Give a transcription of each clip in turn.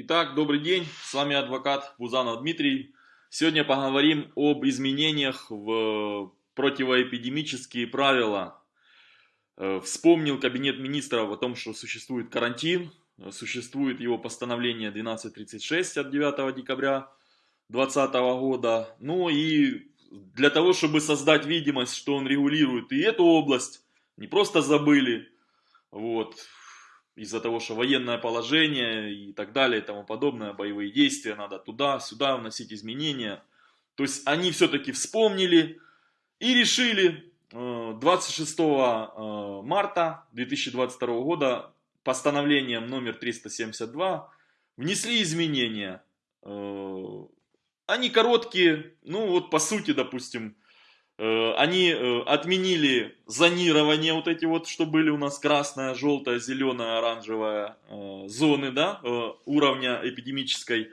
Итак, добрый день, с вами адвокат Бузанов Дмитрий. Сегодня поговорим об изменениях в противоэпидемические правила. Э, вспомнил Кабинет Министров о том, что существует карантин, существует его постановление 1236 от 9 декабря 2020 года. Ну и для того, чтобы создать видимость, что он регулирует и эту область, не просто забыли, вот, из-за того, что военное положение и так далее и тому подобное, боевые действия, надо туда-сюда вносить изменения. То есть они все-таки вспомнили и решили 26 э, э, марта 2022 года постановлением номер 372 внесли изменения. Э, они короткие, ну вот по сути, допустим, они э, отменили зонирование, вот эти вот, что были у нас красная, желтая, зеленая, оранжевая э, зоны, да, уровня эпидемической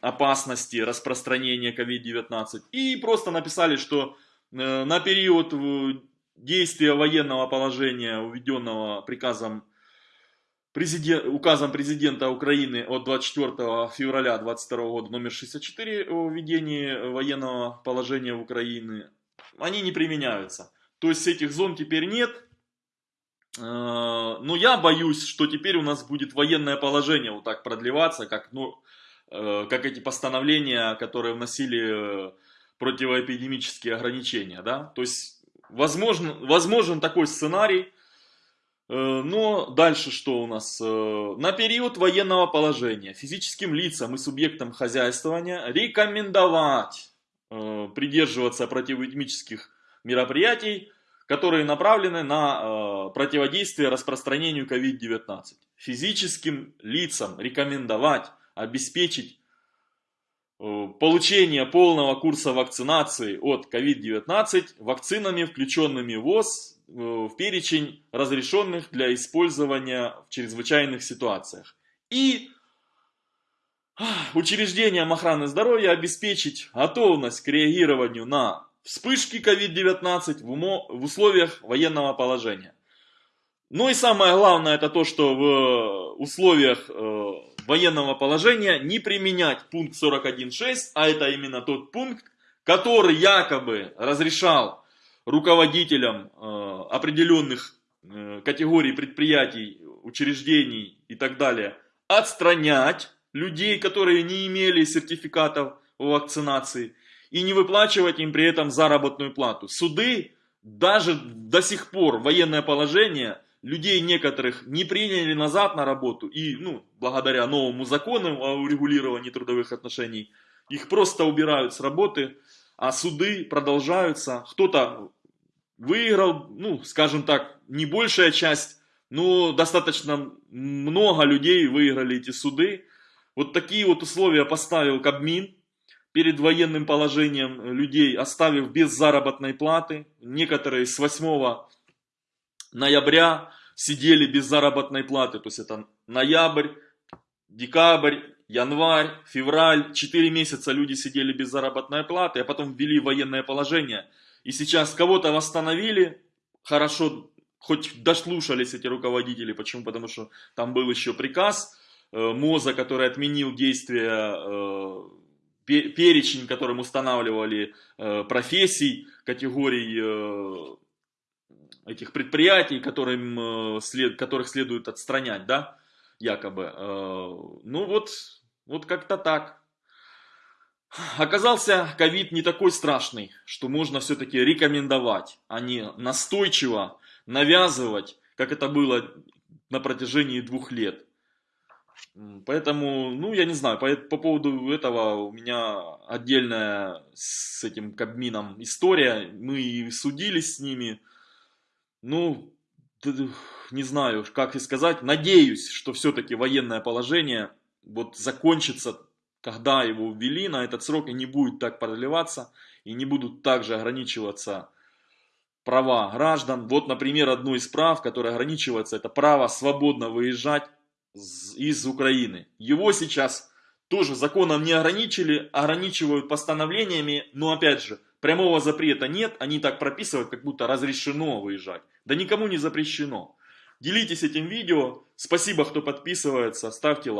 опасности распространения COVID-19. И просто написали, что на период действия военного положения, введенного приказом президент, указом президента Украины от 24 февраля 2022 года номер 64 о введении военного положения в Украине, они не применяются. То есть этих зон теперь нет. Э, но я боюсь, что теперь у нас будет военное положение вот так продлеваться, как, ну, э, как эти постановления, которые вносили э, противоэпидемические ограничения. Да? То есть возможно, возможен такой сценарий. Но дальше что у нас? На период военного положения физическим лицам и субъектам хозяйствования рекомендовать придерживаться противоэпидемических мероприятий, которые направлены на э, противодействие распространению COVID-19. Физическим лицам рекомендовать обеспечить э, получение полного курса вакцинации от COVID-19 вакцинами, включенными в ВОЗ в перечень разрешенных для использования в чрезвычайных ситуациях. И учреждениям охраны здоровья обеспечить готовность к реагированию на вспышки COVID-19 в условиях военного положения. Ну и самое главное это то, что в условиях э, военного положения не применять пункт 41.6, а это именно тот пункт, который якобы разрешал руководителям э, определенных э, категорий предприятий, учреждений и так далее отстранять людей, которые не имели сертификатов вакцинации, и не выплачивать им при этом заработную плату. Суды даже до сих пор военное положение людей некоторых не приняли назад на работу и, ну, благодаря новому закону о урегулировании трудовых отношений, их просто убирают с работы, а суды продолжаются. Кто-то выиграл, ну, скажем так, не большая часть, но достаточно много людей выиграли эти суды. Вот такие вот условия поставил Кабмин перед военным положением людей, оставив без заработной платы. Некоторые с 8 ноября сидели без заработной платы. То есть это ноябрь, декабрь, январь, февраль. Четыре месяца люди сидели без заработной платы, а потом ввели военное положение. И сейчас кого-то восстановили, хорошо, хоть дослушались эти руководители. Почему? Потому что там был еще приказ МОЗа, который отменил действие, э, перечень, которым устанавливали э, профессий, категорий этих предприятий, которым, которых следует отстранять, да, якобы. Ну вот, вот как-то так. Оказался ковид не такой страшный, что можно все-таки рекомендовать, а не настойчиво навязывать, как это было на протяжении двух лет. Поэтому, ну, я не знаю, по, по поводу этого у меня отдельная с этим Кабмином история. Мы судились с ними. Ну, не знаю, как и сказать. Надеюсь, что все-таки военное положение вот закончится, когда его ввели на этот срок, и не будет так продлеваться, и не будут также ограничиваться права граждан. Вот, например, одно из прав, которое ограничивается, это право свободно выезжать из Украины. Его сейчас тоже законом не ограничили, ограничивают постановлениями, но опять же, прямого запрета нет, они так прописывают, как будто разрешено выезжать. Да никому не запрещено. Делитесь этим видео, спасибо, кто подписывается, ставьте лайк.